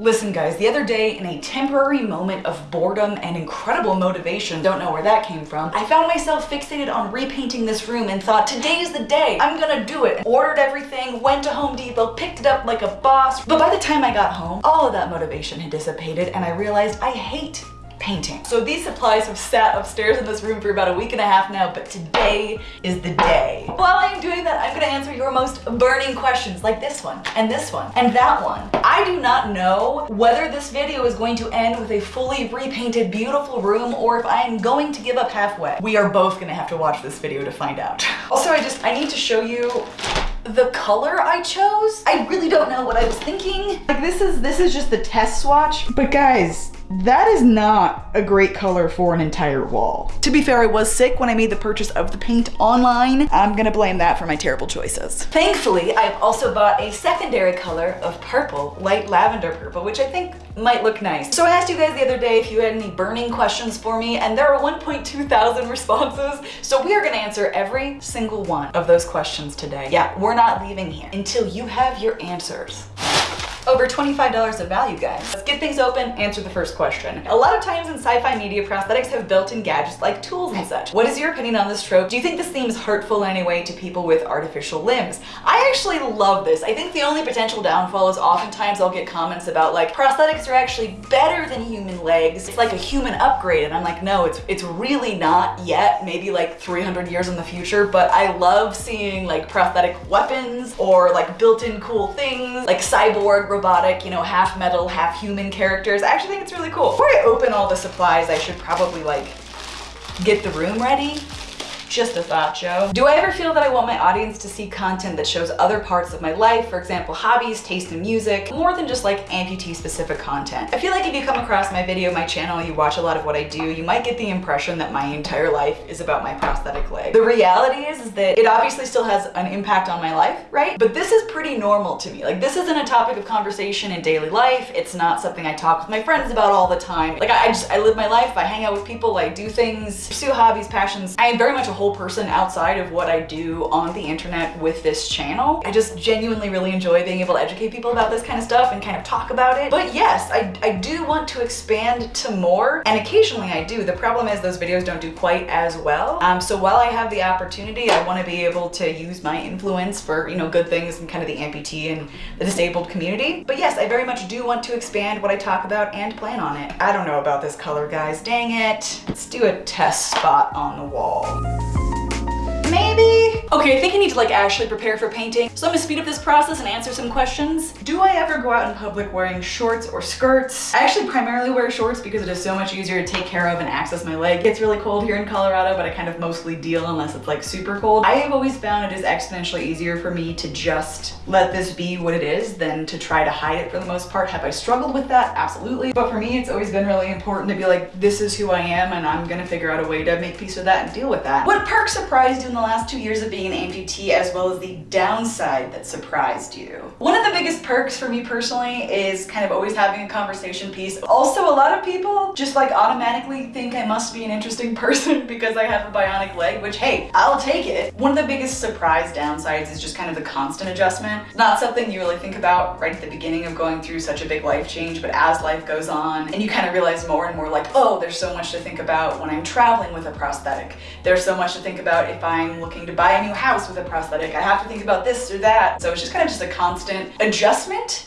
Listen guys, the other day in a temporary moment of boredom and incredible motivation, don't know where that came from, I found myself fixated on repainting this room and thought today's the day, I'm gonna do it. Ordered everything, went to Home Depot, picked it up like a boss, but by the time I got home, all of that motivation had dissipated and I realized I hate painting. So these supplies have sat upstairs in this room for about a week and a half now, but today is the day. While I'm doing that, I'm gonna answer your most burning questions like this one, and this one, and that one. I do not know whether this video is going to end with a fully repainted, beautiful room, or if I am going to give up halfway. We are both gonna have to watch this video to find out. Also, I just, I need to show you the color I chose. I really don't know what I was thinking. Like this is, this is just the test swatch. But guys, that is not a great color for an entire wall. To be fair, I was sick when I made the purchase of the paint online. I'm gonna blame that for my terrible choices. Thankfully, I've also bought a secondary color of purple, light lavender purple, which I think might look nice. So I asked you guys the other day if you had any burning questions for me, and there are 1.2 thousand responses. So we are gonna answer every single one of those questions today. Yeah, we're not leaving here until you have your answers over $25 of value, guys. Let's get things open, answer the first question. A lot of times in sci-fi media, prosthetics have built-in gadgets like tools and such. What is your opinion on this trope? Do you think this seems hurtful in any way to people with artificial limbs? I actually love this. I think the only potential downfall is oftentimes I'll get comments about like, prosthetics are actually better than human legs. It's like a human upgrade. And I'm like, no, it's, it's really not yet, maybe like 300 years in the future, but I love seeing like prosthetic weapons or like built-in cool things, like cyborg robotic, you know, half metal, half human characters. I actually think it's really cool. Before I open all the supplies, I should probably like get the room ready just a thought, Joe. Do I ever feel that I want my audience to see content that shows other parts of my life, for example, hobbies, taste in music, more than just like amputee specific content? I feel like if you come across my video, my channel, you watch a lot of what I do, you might get the impression that my entire life is about my prosthetic leg. The reality is, is that it obviously still has an impact on my life, right? But this is pretty normal to me. Like this isn't a topic of conversation in daily life. It's not something I talk with my friends about all the time. Like I, I just, I live my life, I hang out with people, I do things, pursue hobbies, passions. I am very much a whole person outside of what I do on the internet with this channel. I just genuinely really enjoy being able to educate people about this kind of stuff and kind of talk about it. But yes, I, I do want to expand to more and occasionally I do. The problem is those videos don't do quite as well. Um, so while I have the opportunity, I want to be able to use my influence for, you know, good things and kind of the amputee and the disabled community. But yes, I very much do want to expand what I talk about and plan on it. I don't know about this color, guys. Dang it. Let's do a test spot on the wall. Maybe? Okay, I think I need to like actually prepare for painting. So I'm gonna speed up this process and answer some questions. Do I ever go out in public wearing shorts or skirts? I actually primarily wear shorts because it is so much easier to take care of and access my leg. It's really cold here in Colorado, but I kind of mostly deal unless it's like super cold. I have always found it is exponentially easier for me to just let this be what it is than to try to hide it for the most part. Have I struggled with that? Absolutely. But for me, it's always been really important to be like, this is who I am and I'm gonna figure out a way to make peace with that and deal with that. What perk surprised you in the last two years of being an amputee as well as the downside that surprised you? One of the biggest perks for me personally is kind of always having a conversation piece. Also, a lot of people just like automatically think I must be an interesting person because I have a bionic leg, which hey, I'll take it. One of the biggest surprise downsides is just kind of the constant adjustment. It's not something you really think about right at the beginning of going through such a big life change, but as life goes on and you kind of realize more and more like, oh, there's so much to think about when I'm traveling with a prosthetic. There's so much to think about if I'm looking to buy a new house with a prosthetic. I have to think about this or that. So it's just kind of just a constant adjustment.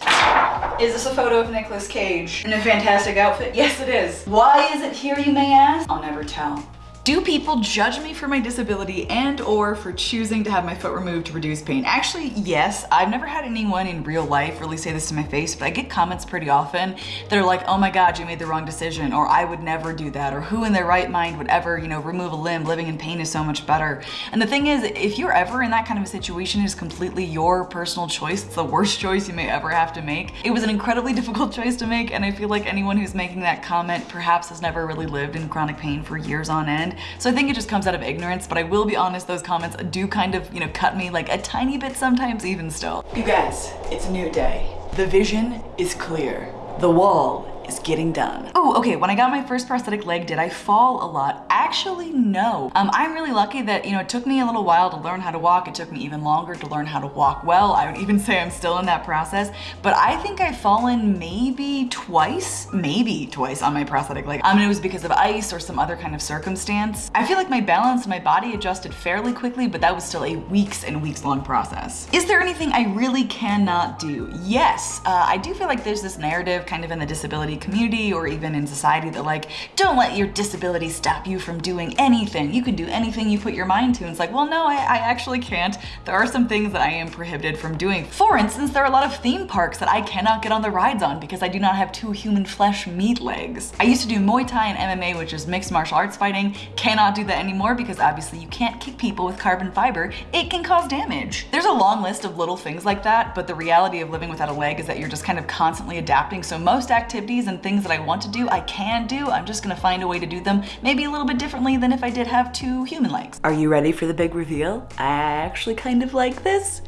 Is this a photo of Nicolas Cage in a fantastic outfit? Yes, it is. Why is it here, you may ask? I'll never tell. Do people judge me for my disability and or for choosing to have my foot removed to reduce pain? Actually, yes. I've never had anyone in real life really say this to my face, but I get comments pretty often that are like, oh my God, you made the wrong decision, or I would never do that, or who in their right mind would ever, you know, remove a limb? Living in pain is so much better. And the thing is, if you're ever in that kind of a situation, it is completely your personal choice. It's the worst choice you may ever have to make. It was an incredibly difficult choice to make, and I feel like anyone who's making that comment perhaps has never really lived in chronic pain for years on end. So I think it just comes out of ignorance, but I will be honest, those comments do kind of, you know, cut me like a tiny bit sometimes even still. You guys, it's a new day. The vision is clear. The wall is getting done. Oh, okay, when I got my first prosthetic leg, did I fall a lot? Actually, no. Um, I'm really lucky that, you know, it took me a little while to learn how to walk. It took me even longer to learn how to walk well. I would even say I'm still in that process, but I think I've fallen maybe twice, maybe twice on my prosthetic leg. I mean, it was because of ice or some other kind of circumstance. I feel like my balance and my body adjusted fairly quickly, but that was still a weeks and weeks long process. Is there anything I really cannot do? Yes, uh, I do feel like there's this narrative kind of in the disability community or even in society that like, don't let your disability stop you from doing anything. You can do anything you put your mind to. And it's like, well, no, I, I actually can't. There are some things that I am prohibited from doing. For instance, there are a lot of theme parks that I cannot get on the rides on because I do not have two human flesh meat legs. I used to do Muay Thai and MMA, which is mixed martial arts fighting. Cannot do that anymore because obviously you can't kick people with carbon fiber. It can cause damage. There's a long list of little things like that, but the reality of living without a leg is that you're just kind of constantly adapting. So most activities and things that I want to do, I can do. I'm just gonna find a way to do them maybe a little bit differently than if I did have two human legs. Are you ready for the big reveal? I actually kind of like this.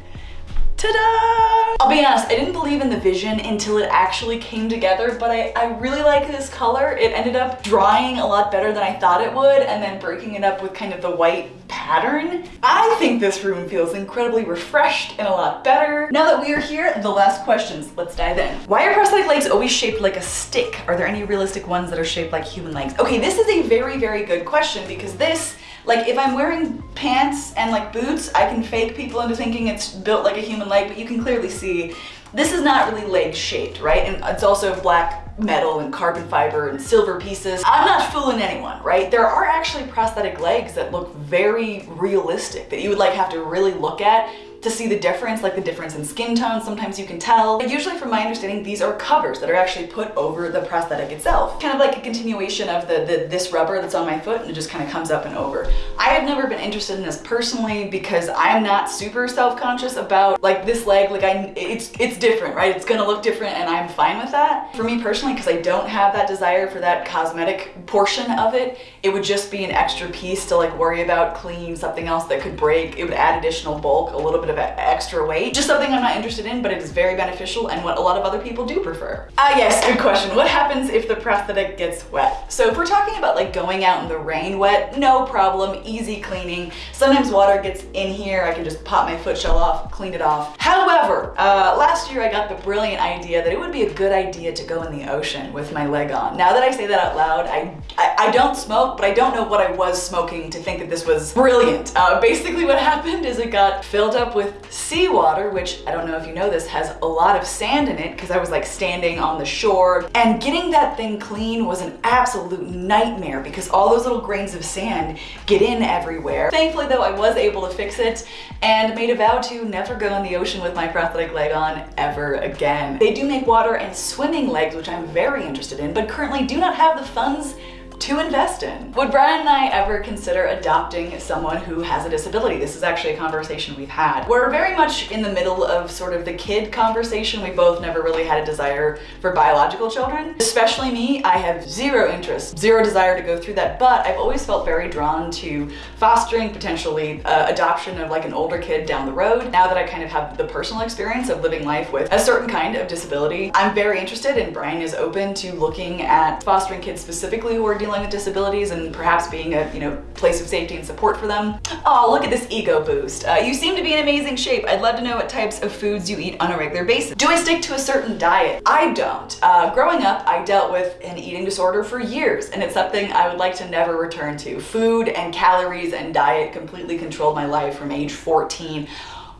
Ta-da! I'll be honest, I didn't believe in the vision until it actually came together, but I, I really like this color. It ended up drying a lot better than I thought it would, and then breaking it up with kind of the white pattern. I think this room feels incredibly refreshed and a lot better. Now that we are here, the last questions. Let's dive in. Why are prosthetic legs always shaped like a stick? Are there any realistic ones that are shaped like human legs? Okay, this is a very, very good question because this like if I'm wearing pants and like boots, I can fake people into thinking it's built like a human leg, but you can clearly see this is not really leg shaped, right? And it's also black metal and carbon fiber and silver pieces. I'm not fooling anyone, right? There are actually prosthetic legs that look very realistic that you would like have to really look at to see the difference, like the difference in skin tone, sometimes you can tell. But usually from my understanding, these are covers that are actually put over the prosthetic itself. Kind of like a continuation of the, the this rubber that's on my foot and it just kind of comes up and over. I have never been interested in this personally because I'm not super self-conscious about like this leg, like I, it's, it's different, right? It's gonna look different and I'm fine with that. For me personally, because I don't have that desire for that cosmetic portion of it, it would just be an extra piece to like worry about, clean, something else that could break. It would add additional bulk, a little bit of of extra weight. Just something I'm not interested in, but it is very beneficial and what a lot of other people do prefer. Ah yes, good question. What happens if the prosthetic gets wet? So if we're talking about like going out in the rain wet, no problem, easy cleaning. Sometimes water gets in here, I can just pop my foot shell off, clean it off. However, uh, last year I got the brilliant idea that it would be a good idea to go in the ocean with my leg on. Now that I say that out loud, I, I, I don't smoke, but I don't know what I was smoking to think that this was brilliant. Uh, basically what happened is it got filled up with seawater, which I don't know if you know this, has a lot of sand in it because I was like standing on the shore and getting that thing clean was an absolute nightmare because all those little grains of sand get in everywhere. Thankfully though, I was able to fix it and made a vow to never go in the ocean with my prosthetic leg on ever again. They do make water and swimming legs, which I'm very interested in, but currently do not have the funds to invest in. Would Brian and I ever consider adopting someone who has a disability? This is actually a conversation we've had. We're very much in the middle of sort of the kid conversation. We both never really had a desire for biological children. Especially me, I have zero interest, zero desire to go through that, but I've always felt very drawn to fostering potentially uh, adoption of like an older kid down the road. Now that I kind of have the personal experience of living life with a certain kind of disability, I'm very interested and Brian is open to looking at fostering kids specifically who are dealing with disabilities and perhaps being a you know place of safety and support for them. Oh, look at this ego boost. Uh, you seem to be in amazing shape. I'd love to know what types of foods you eat on a regular basis. Do I stick to a certain diet? I don't. Uh, growing up, I dealt with an eating disorder for years and it's something I would like to never return to. Food and calories and diet completely controlled my life from age 14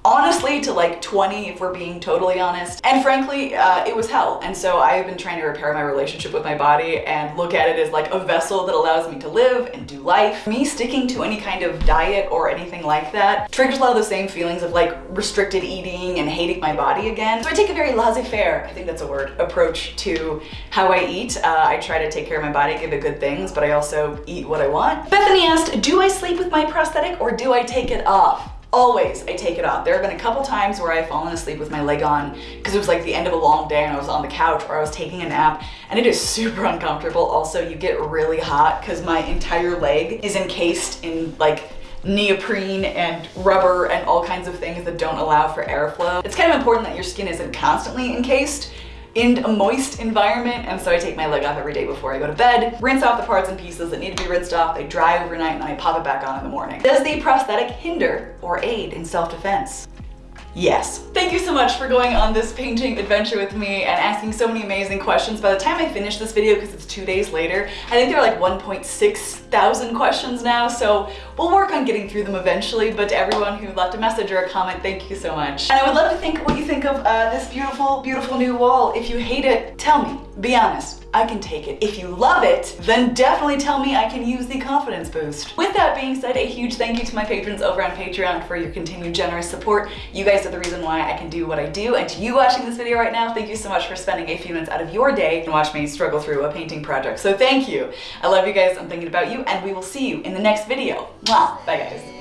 honestly to like 20 if we're being totally honest. And frankly uh, it was hell. And so I have been trying to repair my relationship with my body and look at it as like a vessel that allows me to live and do life. Me sticking to any kind of diet or anything like that triggers a lot of the same feelings of like restricted eating and hating my body again. So I take a very laissez-faire I think that's a word approach to how I eat. Uh, I try to take care of my body give it good things but I also eat what I want. Bethany asked do I sleep with my prosthetic or do I take it off always I take it off. There have been a couple times where I've fallen asleep with my leg on because it was like the end of a long day and I was on the couch or I was taking a nap and it is super uncomfortable. Also, you get really hot because my entire leg is encased in like neoprene and rubber and all kinds of things that don't allow for airflow. It's kind of important that your skin isn't constantly encased in a moist environment. And so I take my leg off every day before I go to bed, rinse off the parts and pieces that need to be rinsed off. They dry overnight and then I pop it back on in the morning. Does the prosthetic hinder or aid in self-defense? Yes. Thank you so much for going on this painting adventure with me and asking so many amazing questions. By the time I finish this video, because it's two days later, I think there are like 1.6 thousand questions now, so we'll work on getting through them eventually, but to everyone who left a message or a comment, thank you so much. And I would love to think what you think of uh, this beautiful, beautiful new wall. If you hate it, tell me. Be honest. I can take it. If you love it, then definitely tell me I can use the confidence boost. With that being said, a huge thank you to my patrons over on Patreon for your continued generous support. You guys are the reason why I can do what I do. And to you watching this video right now, thank you so much for spending a few minutes out of your day and watch me struggle through a painting project. So thank you. I love you guys. I'm thinking about you and we will see you in the next video. Mwah. Bye guys.